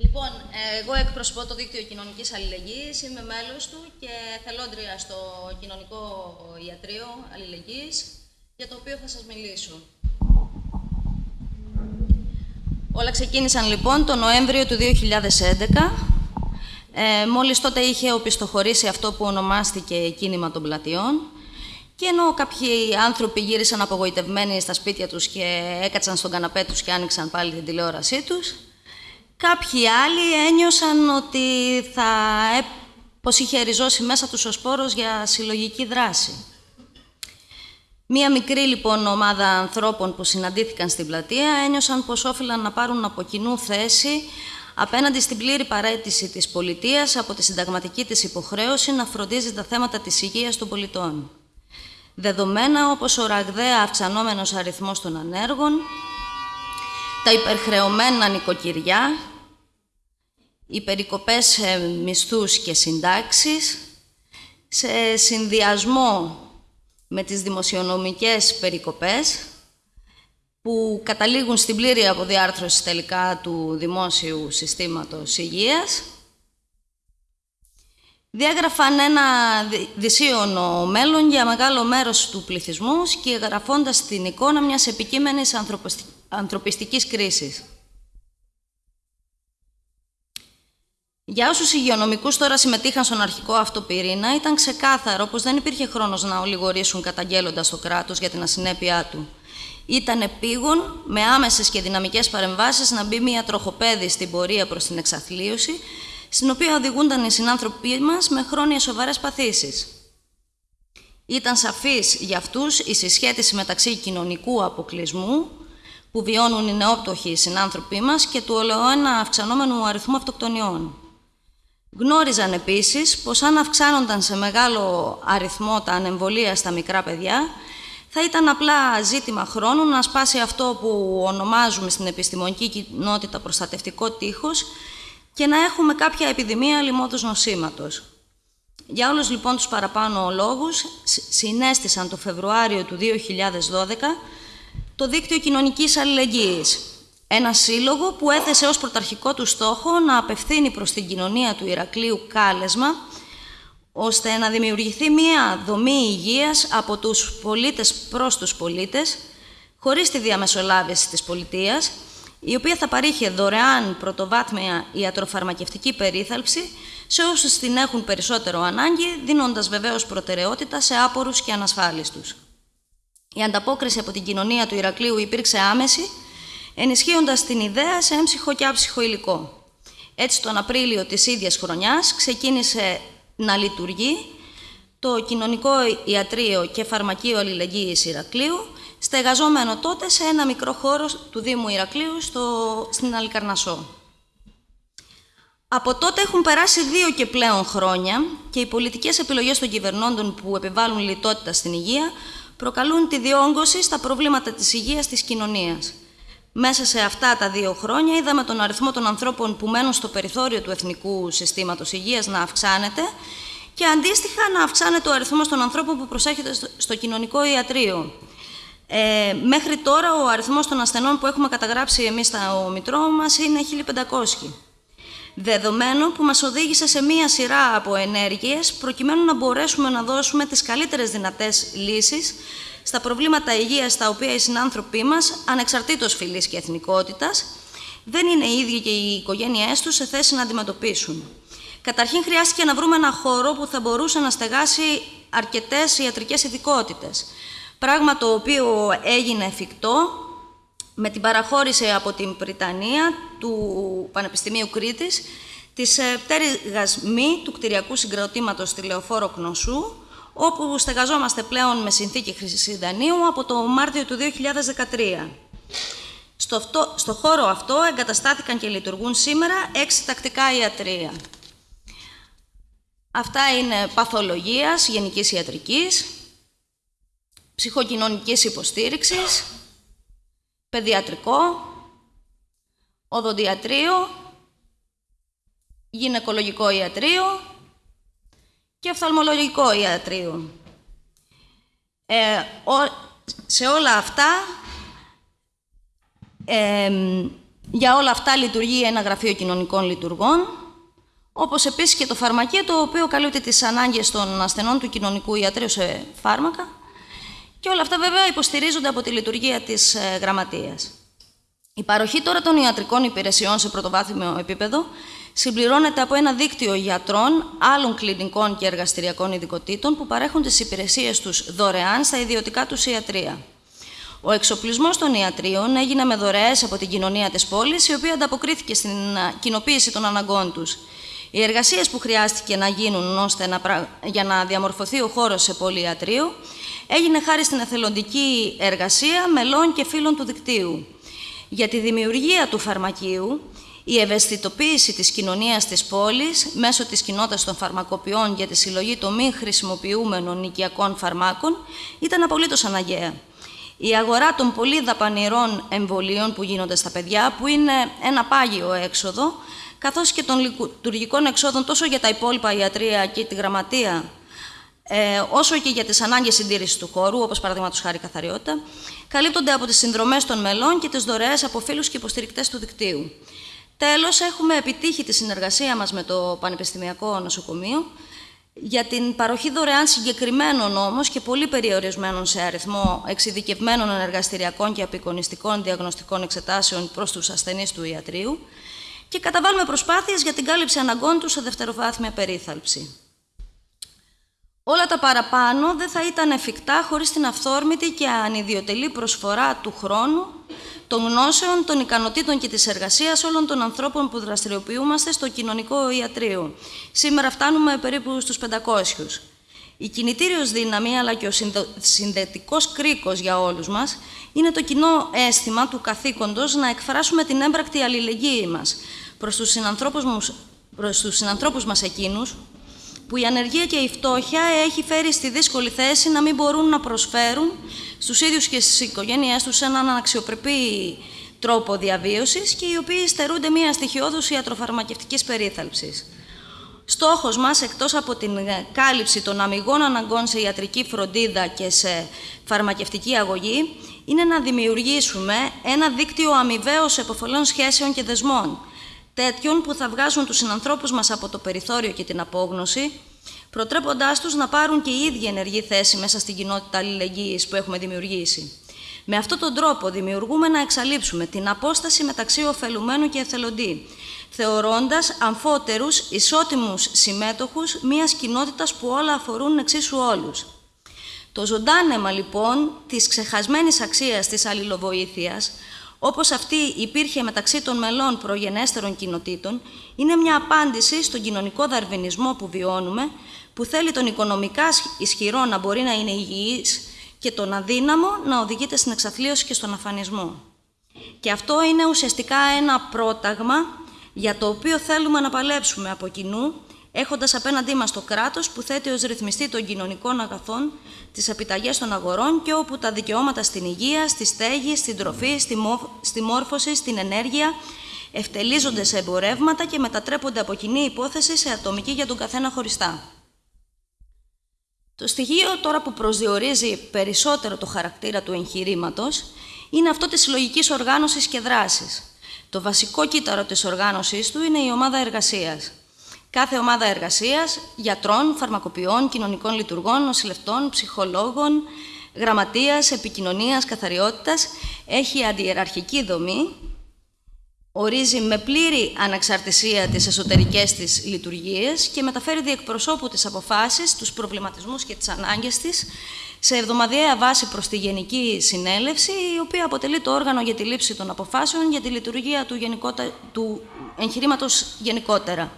Λοιπόν, εγώ εκπροσωπώ το Δίκτυο Κοινωνικής Αλληλεγγύης, είμαι μέλος του και θελόντρια στο Κοινωνικό Ιατρείο Αλληλεγγύης, για το οποίο θα σας μιλήσω. Όλα ξεκίνησαν λοιπόν το Νοέμβριο του 2011. Ε, μόλις τότε είχε οπισθοχωρήσει αυτό που ονομάστηκε κίνημα των πλατιών και ενώ κάποιοι άνθρωποι γύρισαν απογοητευμένοι στα σπίτια τους και έκατσαν στον καναπέ τους και άνοιξαν πάλι την τηλεόρασή τους, κάποιοι άλλοι ένιωσαν ότι θα, πως είχε ριζώσει μέσα τους ο σπόρος για συλλογική δράση. Μία μικρή λοιπόν ομάδα ανθρώπων που συναντήθηκαν στην πλατεία ένιωσαν πως όφυλαν να πάρουν από κοινού θέση απέναντι στην πλήρη παρέτηση της πολιτείας από τη συνταγματική της υποχρέωση να φροντίζει τα θέματα της υγείας των πολιτών. Δεδομένα όπως ο ραγδαία αυξανόμενος αριθμός των ανέργων, τα υπερχρεωμένα νοικοκυριά, οι περικοπές σε μισθούς και συντάξεις, σε συνδυασμό με τις δημοσιονομικές περικοπές που καταλήγουν στην πλήρη αποδιάρθρωση τελικά του δημόσιου συστήματος υγείας, διέγραφαν ένα δυσίωνο μέλλον για μεγάλο μέρος του πληθυσμού και γραφώντας την εικόνα μιας επικείμενης ανθρωπιστικής κρίσης. Για όσους υγειονομικούς τώρα συμμετείχαν στον αρχικό αυτό πυρήνα, ήταν ξεκάθαρο πως δεν υπήρχε χρόνος να ολιγορήσουν καταγγέλλοντας το κράτος για την ασυνέπειά του. Ήταν επίγον, με άμεσες και δυναμικές παρεμβάσεις, να μπει μια τροχοπέδη στην πορεία προς την εξαθλίωση, στην οποία οδηγούνταν οι συνάνθρωποι μας με χρόνιες σοβαρές παθήσεις. Ήταν σαφής για αυτούς η συσχέτιση μεταξύ κοινωνικού αποκλεισμού, που βιώνουν οι νεόπτωχοι συνάνθρωποι μας, και του ολοένα αυξανόμενου αριθμού αυτοκτονιών. Γνώριζαν επίσης πως αν αυξάνονταν σε μεγάλο αριθμό τα ανεμβολία στα μικρά παιδιά, θα ήταν απλά ζήτημα χρόνου να σπάσει αυτό που ονομάζουμε στην επιστημονική κοινότητα προστατευτικό τείχος και να έχουμε κάποια επιδημία λοιμώδους νοσήματος. Για όλους λοιπόν τους παραπάνω λόγους, συνέστησαν το Φεβρουάριο του 2012 το Δίκτυο Κοινωνικής Αλληλεγγύης, ένα σύλλογο που έθεσε ως πρωταρχικό του στόχο να απευθύνει προς την κοινωνία του Ηρακλείου κάλεσμα, ώστε να δημιουργηθεί μία δομή υγείας από τους πολίτες προς τους πολίτες, χωρίς τη διαμεσολάβηση της πολιτείας, η οποία θα παρήχε δωρεάν πρωτοβάθμια ιατροφαρμακευτική περίθαλψη σε όσους την έχουν περισσότερο ανάγκη, δίνοντας βεβαίως προτεραιότητα σε άπορους και ανασφάλιστους. Η ανταπόκριση από την κοινωνία του Ηρακλείου υπήρξε άμεση, ενισχύοντας την ιδέα σε έμψυχο και άψυχο υλικό. Έτσι, τον Απρίλιο της ίδιας χρονιάς ξεκίνησε να λειτουργεί το Κοινωνικό Ιατρείο και Φαρμακείο Αλληλεγγύης Ηρακλείου, στεγαζόμενο τότε σε ένα μικρό χώρο του Δήμου Ηρακλείου στο, στην Αλικαρνασό. Από τότε έχουν περάσει δύο και πλέον χρόνια και οι πολιτικές επιλογές των κυβερνώντων που επιβάλλουν λιτότητα στην υγεία προκαλούν τη διόγκωση στα προβλήματα της υγείας της κοινωνίας. Μέσα σε αυτά τα δύο χρόνια είδαμε τον αριθμό των ανθρώπων που μένουν στο περιθώριο του Εθνικού Συστήματος Υγείας να αυξάνεται και αντίστοιχα να αυξάνεται ο αριθμός των ανθρώπων που προσέχεται στο κοινωνικό ιατρείο. Ε, μέχρι τώρα ο αριθμός των ασθενών που έχουμε καταγράψει εμείς στα Μητρό μας είναι 1500. Δεδομένο που μας οδήγησε σε μία σειρά από ενέργειες προκειμένου να μπορέσουμε να δώσουμε τις καλύτερες δυνατές λύσεις στα προβλήματα υγείας τα οποία οι συνάνθρωποι μας, ανεξαρτήτως φυλής και εθνικότητας, δεν είναι οι ίδιοι και οι οικογένειές τους σε θέση να αντιμετωπίσουν. Καταρχήν χρειάστηκε να βρούμε ένα χώρο που θα μπορούσε να στεγάσει αρκετές ιατρικές ειδικότητες. Πράγμα το οποίο έγινε εφικτό με την παραχώρηση από την Πριτανία του Πανεπιστημίου Κρήτης της πτέρυγας μη του κτηριακού συγκροτήματος τηλεοφόρο Κνωσού, όπου στεγαζόμαστε πλέον με συνθήκη χρυσιδανίου από το Μάρτιο του 2013. Στο, στο χώρο αυτό εγκαταστάθηκαν και λειτουργούν σήμερα έξι τακτικά ιατρία. Αυτά είναι παθολογίας, γενικής ιατρικής, ψυχοκοινωνικής υποστήριξης, παιδιατρικό, οδοντιατρίο, γυναικολογικό ιατρίο και οφθαλμολογικό ιατρείο. Ε, σε όλα αυτά, Για όλα αυτά λειτουργεί ένα γραφείο κοινωνικών λειτουργών, όπως επίσης και το φαρμακείο, το οποίο καλύπτει τις ανάγκες των ασθενών του κοινωνικού ιατρίου σε φάρμακα και όλα αυτά βέβαια υποστηρίζονται από τη λειτουργία της ε, γραμματείας. Η παροχή τώρα των ιατρικών υπηρεσιών σε πρωτοβάθμιο επίπεδο συμπληρώνεται από ένα δίκτυο γιατρών, άλλων κλινικών και εργαστηριακών ειδικοτήτων που παρέχουν τις υπηρεσίες τους δωρεάν στα ιδιωτικά τους ιατρία. Ο εξοπλισμός των ιατρίων έγινε με δωρεές από την κοινωνία της πόλης, η οποία ανταποκρίθηκε στην κοινοποίηση των αναγκών τους. Οι εργασίες που χρειάστηκε να γίνουν ώστε να, για να διαμορφωθεί ο χώρος σε πολυιατρείο έγινε χάρη στην εθελοντική εργασία μελών και φίλων του δικτύου. Για τη δημιουργία του φαρμακείου, η ευαισθητοποίηση της κοινωνίας της πόλης μέσω της κοινότητας των φαρμακοποιών για τη συλλογή των μη χρησιμοποιούμενων οικιακών φαρμάκων ήταν απολύτως αναγκαία. Η αγορά των πολύ δαπανηρών εμβολίων που γίνονται στα παιδιά, που είναι ένα πάγιο έξοδο, καθώς και των λειτουργικών εξόδων τόσο για τα υπόλοιπα ιατρία και τη γραμματεία, ε, όσο και για τις ανάγκες συντήρησης του χώρου, όπως παραδείγματος χάρη καθαριότητα, καλύπτονται από τις συνδρομές των μελών και τις δωρεές από φίλους και υποστηρικτές του δικτύου. Τέλος, έχουμε επιτύχει τη συνεργασία μας με το Πανεπιστημιακό Νοσοκομείο, για την παροχή δωρεάν συγκεκριμένων όμως και πολύ περιορισμένων σε αριθμό εξειδικευμένων εργαστηριακών και απεικονιστικών διαγνωστικών εξετάσεων προς τους ασθενείς του ιατρίου και καταβάλουμε προσπάθειες για την κάλυψη αναγκών τους σε δευτεροβάθμια περίθαλψη. Όλα τα παραπάνω δεν θα ήταν εφικτά χωρίς την αυθόρμητη και ανιδιοτελή προσφορά του χρόνου των γνώσεων, των ικανοτήτων και της εργασίας όλων των ανθρώπων που δραστηριοποιούμαστε στο κοινωνικό ιατρείο. Σήμερα φτάνουμε περίπου στους 500. Η κινητήριος δύναμη, αλλά και ο συνδετικός κρίκος για όλους μας, είναι το κοινό αίσθημα του καθήκοντος να εκφράσουμε την έμπρακτη αλληλεγγύη μας προς τους συνανθρώπους, προς τους συνανθρώπους μας εκείνους, που η ανεργία και η φτώχεια έχει φέρει στη δύσκολη θέση να μην μπορούν να προσφέρουν στους ίδιους και στις οικογένειές τους έναν αξιοπρεπή τρόπο διαβίωσης και οι οποίοι στερούνται μια στοιχειώδους ιατροφαρμακευτικής περίθαλψης. Στόχος μας, εκτός από την κάλυψη των αμυγών αναγκών σε ιατρική φροντίδα και σε φαρμακευτική αγωγή, είναι να δημιουργήσουμε ένα δίκτυο αμοιβαίως εποφολών σχέσεων και δεσμών, τέτοιων που θα βγάζουν τους συνανθρώπους μας από το περιθώριο και την απόγνωση, προτρέποντάς τους να πάρουν και οι ίδιοι ενεργή θέση μέσα στην κοινότητα αλληλεγγύης που έχουμε δημιουργήσει. Με αυτόν τον τρόπο δημιουργούμε να εξαλείψουμε την απόσταση μεταξύ ωφελουμένου και εθελοντή, θεωρώντας αμφότερους, ισότιμους συμμέτοχους μιας κοινότητας που όλα αφορούν εξίσου όλους. Το ζωντάνεμα λοιπόν της ξεχασμένης αξίας της αλληλοβοήθειας όπως αυτή υπήρχε μεταξύ των μελών προγενέστερων κοινοτήτων, είναι μια απάντηση στον κοινωνικό δαρβινισμό που βιώνουμε, που θέλει τον οικονομικά ισχυρό να μπορεί να είναι υγιής και τον αδύναμο να οδηγείται στην εξαθλίωση και στον αφανισμό. Και αυτό είναι ουσιαστικά ένα πρόταγμα για το οποίο θέλουμε να παλέψουμε από κοινού έχοντας απέναντί μας το κράτος που θέτει ως ρυθμιστή των κοινωνικών αγαθών τις επιταγές των αγορών και όπου τα δικαιώματα στην υγεία, στη στέγη, στην τροφή, στη μόρφωση, στην ενέργεια ευτελίζονται σε εμπορεύματα και μετατρέπονται από κοινή υπόθεση σε ατομική για τον καθένα χωριστά. Το στοιχείο τώρα που προσδιορίζει περισσότερο το χαρακτήρα του εγχειρήματος είναι αυτό της συλλογικής οργάνωσης και δράσης. Το βασικό κύτταρο της οργάνωσής του είναι η ομάδα εργασίας. Κάθε ομάδα εργασίας, γιατρών, φαρμακοποιών, κοινωνικών λειτουργών, νοσηλευτών, ψυχολόγων, γραμματείας, επικοινωνίας, καθαριότητας, έχει αντιεραρχική δομή, ορίζει με πλήρη αναξαρτησία τις εσωτερικές της λειτουργίες και μεταφέρει διεκπροσώπου τις αποφάσεις, τους προβληματισμούς και τις ανάγκες της σε εβδομαδιαία βάση προς τη Γενική Συνέλευση, η οποία αποτελεί το όργανο για τη λήψη των αποφάσεων για τη λειτουργία του, του εγχειρήματος γενικότερα.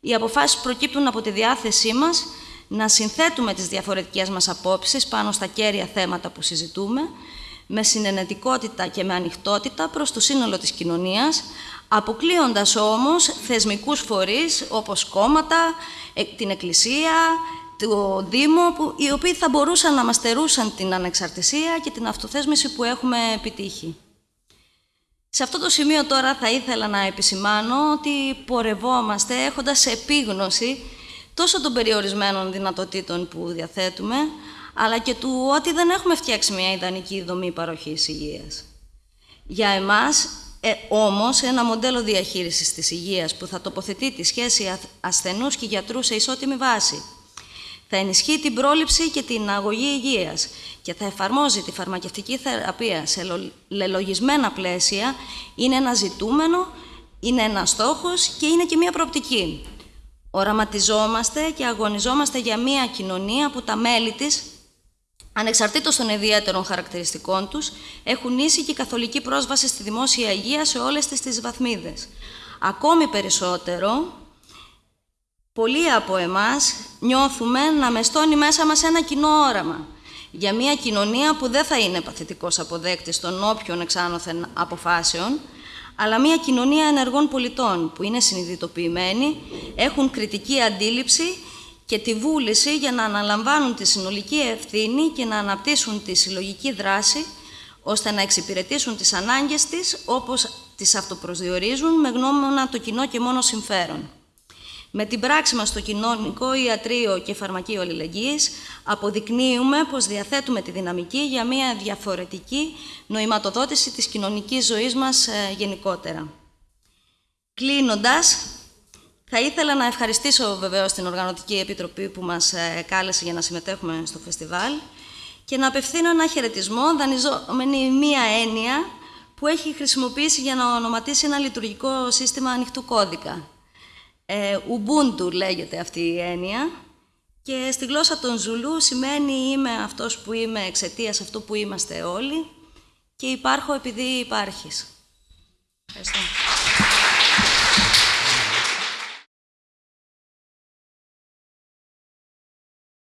Οι αποφάσεις προκύπτουν από τη διάθεσή μας να συνθέτουμε τις διαφορετικές μας απόψεις πάνω στα κέρια θέματα που συζητούμε, με συνενετικότητα και με ανοιχτότητα προς το σύνολο της κοινωνίας, αποκλείοντας όμως θεσμικούς φορείς όπως κόμματα, ε, την Εκκλησία, το Δήμο, που, οι οποίοι θα μπορούσαν να μας στερούσαν την ανεξαρτησία και την αυτοθέσμηση που έχουμε επιτύχει. Σε αυτό το σημείο τώρα θα ήθελα να επισημάνω ότι πορευόμαστε έχοντας επίγνωση τόσο των περιορισμένων δυνατοτήτων που διαθέτουμε, αλλά και του ότι δεν έχουμε φτιάξει μια ιδανική δομή παροχής υγείας. Για εμάς, ε, όμως ένα μοντέλο διαχείρισης της υγείας που θα τοποθετεί τη σχέση ασθενούς και γιατρούς σε ισότιμη βάση. Θα ενισχύει την πρόληψη και την αγωγή υγείας και θα εφαρμόζει τη φαρμακευτική θεραπεία σε λελογισμένα πλαίσια είναι ένα ζητούμενο, είναι ένα στόχος και είναι και μία προοπτική. Οραματιζόμαστε και αγωνιζόμαστε για μία κοινωνία που τα μέλη της ανεξαρτήτως των ιδιαίτερων χαρακτηριστικών τους, έχουν ίση και καθολική πρόσβαση στη δημόσια υγεία σε όλες τις, τις βαθμίδες. Ακόμη περισσότερο, πολλοί από εμάς νιώθουμε να μεστώνει μέσα μας ένα κοινό όραμα για μια κοινωνία που δεν θα είναι παθητικός αποδέκτης των όποιων εξάνωθεν αποφάσεων, αλλά μια κοινωνία ενεργών πολιτών που είναι συνειδητοποιημένοι, έχουν κριτική αντίληψη και τη βούληση για να αναλαμβάνουν τη συνολική ευθύνη και να αναπτύσσουν τη συλλογική δράση ώστε να εξυπηρετήσουν τις ανάγκες της όπως τις αυτοπροσδιορίζουν με γνώμονα το κοινό και μόνο συμφέρον. Με την πράξη μας στο κοινωνικό ιατρείο και φαρμακείο αλληλεγγύης αποδεικνύουμε πως διαθέτουμε τη δυναμική για μια διαφορετική νοηματοδότηση της κοινωνικής ζωής μας ε, γενικότερα. Κλείνοντας, θα ήθελα να ευχαριστήσω βεβαίως την Οργανωτική Επιτροπή που μας ε, κάλεσε για να συμμετέχουμε στο φεστιβάλ και να απευθύνω ένα χαιρετισμό δανειζόμενη μία έννοια που έχει χρησιμοποιήσει για να ονοματίσει ένα λειτουργικό σύστημα ανοιχτού κώδικα. Ε, Ubuntu λέγεται αυτή η έννοια και στη γλώσσα των Ζουλού σημαίνει είμαι αυτός που είμαι εξαιτίας αυτού που είμαστε όλοι και υπάρχω επειδή υπάρχεις. Ευχαριστώ.